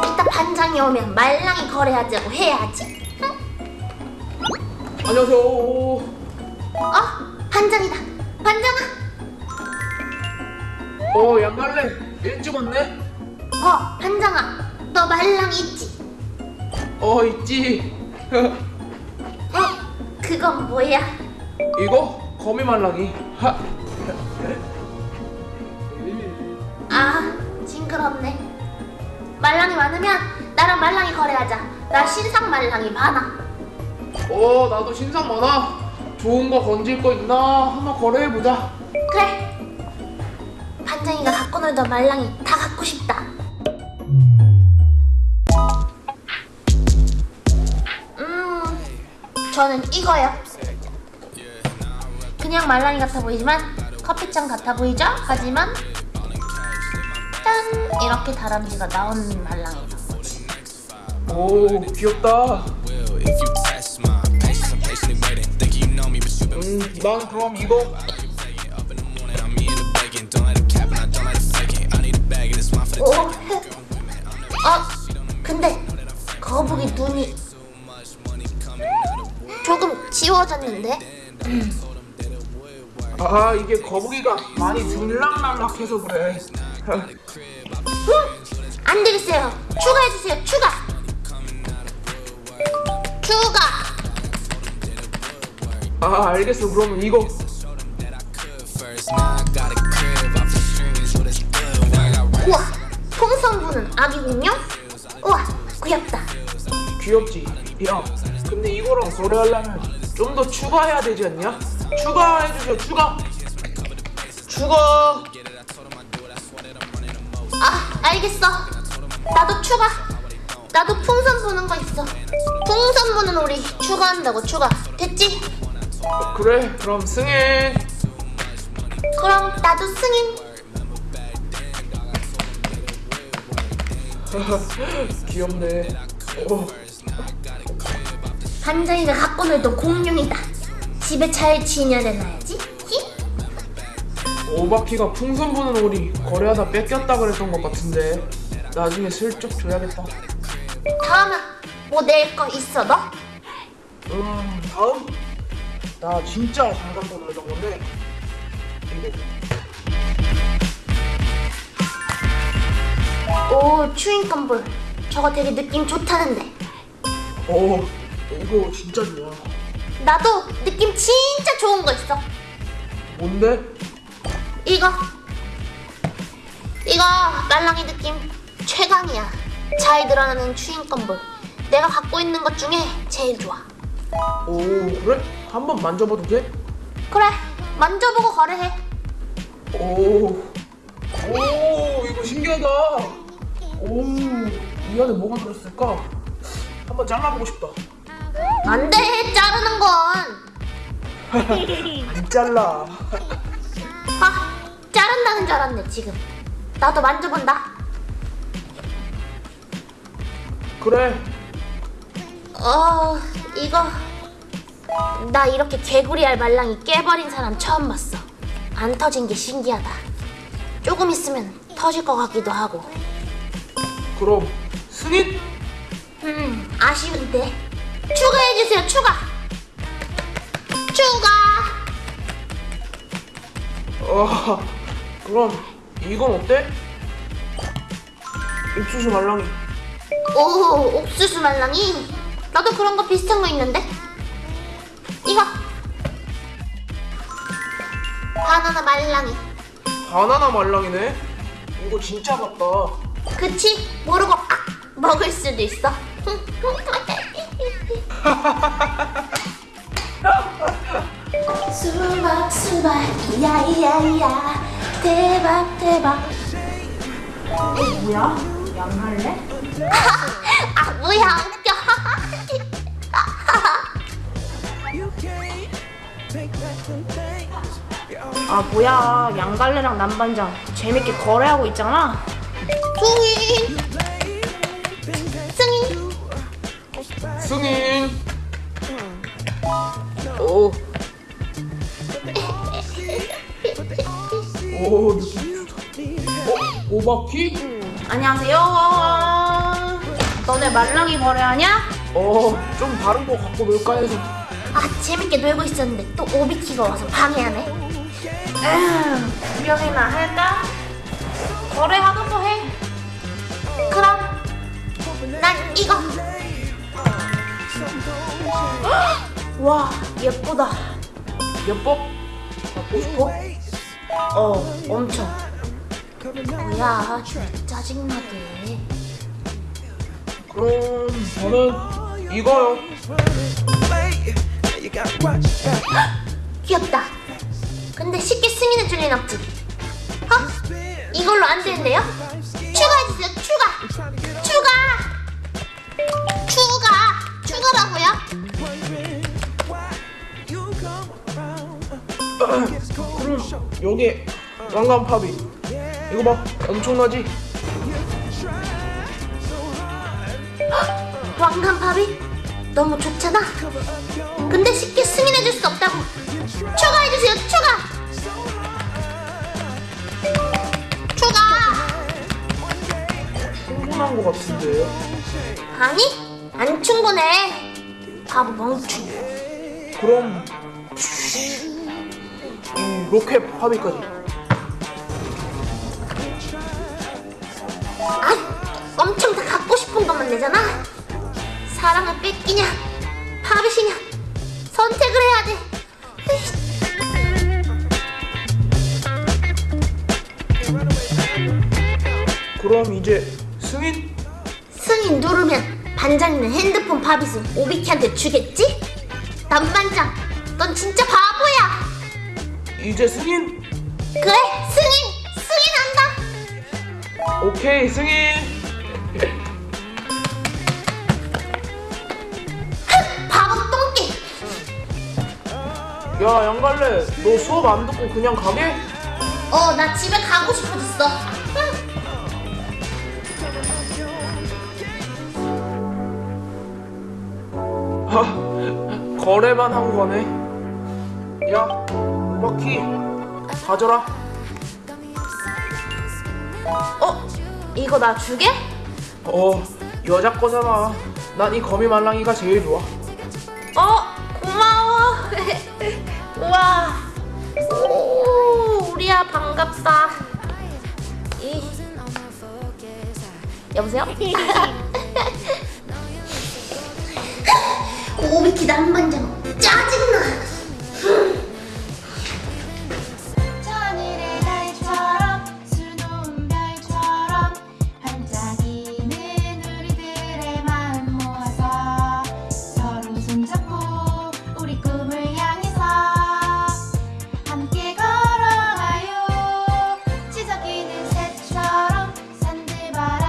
이따 반장이 오면 말랑이 거래하자고 해야지. 응? 안녕하세요. 어? 반장이다. 반장아. 어, 양갈래. 일찍 왔네. 어, 반장아. 너 말랑이 있지? 어, 있지. 어? 그건 뭐야? 이거 거미 말랑이. 하. 아, 징그럽네. 말랑이 많으면 나랑 말랑이 거래하자. 나 신상 말랑이 많아. 어, 나도 신상 많아. 좋은 거 건질 거 있나? 한번 거래해 보자. 그래. 반장이가 갖고 놀던 말랑이 다 갖고 싶다. 음, 저는 이거요. 그냥 말랑이 같아 보이지만 커피잔 같아 보이죠? 하지만 짠 이렇게 다람쥐가 나오는 말랑이다. 오, 귀엽다. 음, 난 그럼 이거. 오, 어, 근데 거북이 눈이 조금 지워졌는데? 아, 이게 거북이가 많이 들락날락해서 그래. 응, 안 되겠어요. 추가해주세요. 추가. 추가. 아, 알겠어. 그러면 이거. 우와, 풍선부는 아기 공룡? 우와, 귀엽다. 귀엽지? 야, 근데 이거랑 거래하려면 좀 더 추가해야 되지 않냐? 추가해주세요, 추가! 추가! 아, 알겠어. 나도 추가. 나도 풍선 부는 거 있어. 풍선 부는 우리 추가한다고 추가. 됐지? 그래, 그럼 승인! 그럼 나도 승인. 귀엽네. 어, 반장이가 갖고 놀던 공룡이다. 집에 잘 지내놔야지. 히? 오바키가 풍선 부는 오리 거래하다 뺏겼다 그랬던 것 같은데 나중에 슬쩍 줘야겠다. 다음은 뭐 낼 거 있어 너? 음, 다음? 나 진짜 잘 갖고 놀던 건데. 오 추인건볼. 저거 되게 느낌 좋다는데. 어, 이거 진짜 좋아. 나도 느낌 진짜 좋은 거 있어. 뭔데? 이거. 이거 말랑이 느낌 최강이야. 잘 드러나는 추인건볼. 내가 갖고 있는 것 중에 제일 좋아. 오, 그래? 한번 만져봐도 돼? 그래, 만져보고 거래해. 오, 오, 이거 신기하다. 오, 이 안에 뭐가 들었을까? 한번 잘라보고 싶다. 안 돼, 자르는 건. 안 잘라. 아, 자른다는 줄 알았네, 지금. 나도 만져본다. 그래, 어, 이거. 나 이렇게 개구리 알 말랑이 깨버린 사람 처음 봤어. 안 터진 게 신기하다. 조금 있으면 터질 것 같기도 하고. 그럼 승인? 음, 아쉬운데. 추가해주세요, 추가! 추가! 어, 그럼 이건 어때? 옥수수 말랑이. 오, 옥수수 말랑이. 나도 그런 거 비슷한 거 있는데. 이거. 바나나 말랑이. 바나나 말랑이네. 이거 진짜 같다. 그치? 모르고 아, 먹을 수도 있어. 수박 수박 야야야 대박 대박. 뭐야? 양할래? 아 뭐야 웃겨. 아 뭐야 양갈래랑 남반장 재밌게 거래하고 있잖아 승인 승인 승인. 오. 오, 느낌. 어? 오바키? 안녕하세요 너네 말랑이 거래하냐? 어, 좀 다른 거 갖고 놀까 해서. 아 재밌게 놀고 있었는데 또 오비키가 와서 방해하네 에휴, 구경이나 할까? 거래하던 거 해. 그럼 난 이거 와, 예쁘다. 예뻐? 갖고 싶어? 어, 엄청. 뭐야 짜증나게 그럼 저는 이거요. 귀엽다 근데 쉽게 승인해 줄 리는 없지 어? 이걸로 안 되는데요? 추가해주세요 추가 추가 추가 추가라고요? 그럼 여기 왕관 팝이. 이거 봐, 엄청나지? 왕관팝이? 너무 좋잖아? 근데 쉽게 승인해줄 수 없다고. 추가해주세요 추가! 추가! 충분한 거 같은데요? 아니 안 충분해. 바보 멍충 그럼 이 로켓 팝이까지. 아 엄청 다 갖고 싶은 것만 내잖아 사랑을 뺏기냐 파빗이냐 선택을 해야 돼 그럼 이제 승인? 승인 누르면 반장이는 핸드폰 파빗을 오비키한테 주겠지? 남반장 넌 진짜 바보야 이제 승인? 그래 승인 승인한다 오케이 승인. 바보 똥개 야 양갈래, 너 수업 안 듣고 그냥 가게? 어 나 집에 가고 싶어졌어 거래만 한 거네. 야, 오바키 가져라. 어? 이거 나 주게? 어, 여자 거잖아. 난 이 거미 말랑이가 제일 좋아. 어, 고마워. 우와. 오 우리야 반갑다 이. 여보세요? 오비키 남반장 짜증나